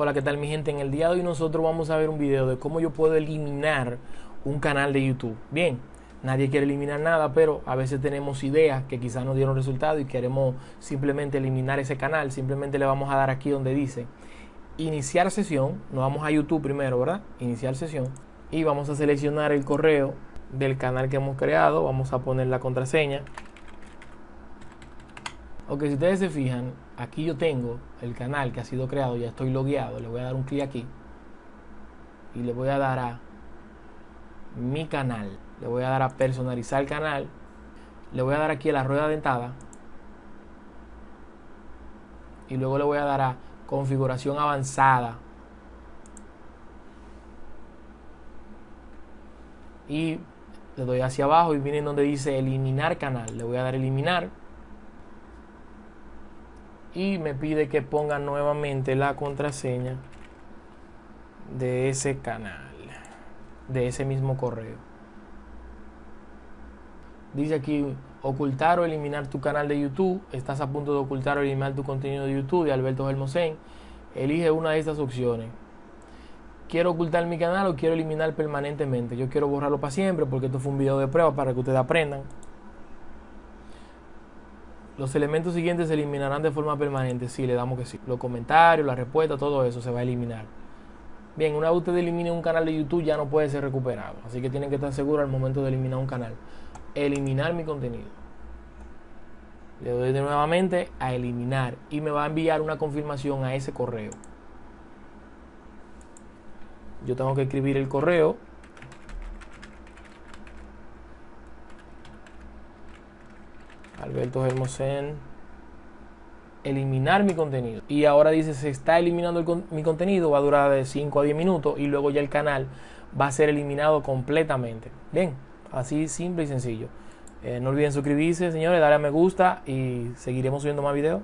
Hola, ¿qué tal mi gente? En el día de hoy nosotros vamos a ver un video de cómo yo puedo eliminar un canal de YouTube. Bien, nadie quiere eliminar nada, pero a veces tenemos ideas que quizás no dieron resultado y queremos simplemente eliminar ese canal. Simplemente le vamos a dar aquí donde dice iniciar sesión. Nos vamos a YouTube primero, ¿verdad? Iniciar sesión. Y vamos a seleccionar el correo del canal que hemos creado. Vamos a poner la contraseña. Ok, si ustedes se fijan, aquí yo tengo el canal que ha sido creado, ya estoy logueado, le voy a dar un clic aquí. Y le voy a dar a mi canal, le voy a dar a personalizar el canal, le voy a dar aquí a la rueda dentada y luego le voy a dar a configuración avanzada. Y le doy hacia abajo y viene donde dice eliminar canal, le voy a dar eliminar y me pide que ponga nuevamente la contraseña de ese canal, de ese mismo correo. Dice aquí ocultar o eliminar tu canal de YouTube. Estás a punto de ocultar o eliminar tu contenido de YouTube de Alberto Hermosén. Elige una de estas opciones. Quiero ocultar mi canal o quiero eliminar permanentemente. Yo quiero borrarlo para siempre porque esto fue un video de prueba para que ustedes aprendan. Los elementos siguientes se eliminarán de forma permanente. Sí, le damos que sí. Los comentarios, la respuesta, todo eso se va a eliminar. Bien, una vez usted elimine un canal de YouTube ya no puede ser recuperado. Así que tienen que estar seguros al momento de eliminar un canal. Eliminar mi contenido. Le doy de nuevamente a eliminar y me va a enviar una confirmación a ese correo. Yo tengo que escribir el correo Alberto Hermosén, eliminar mi contenido. Y ahora dice, se está eliminando mi contenido, va a durar de 5 a 10 minutos y luego ya el canal va a ser eliminado completamente. Bien, así simple y sencillo. Eh, no olviden suscribirse, señores, darle a me gusta y seguiremos subiendo más videos.